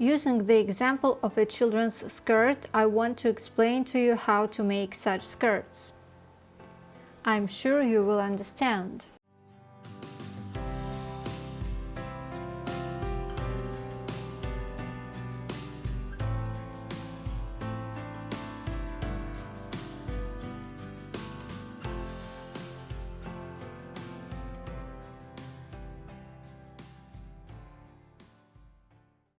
Using the example of a children's skirt, I want to explain to you how to make such skirts. I'm sure you will understand.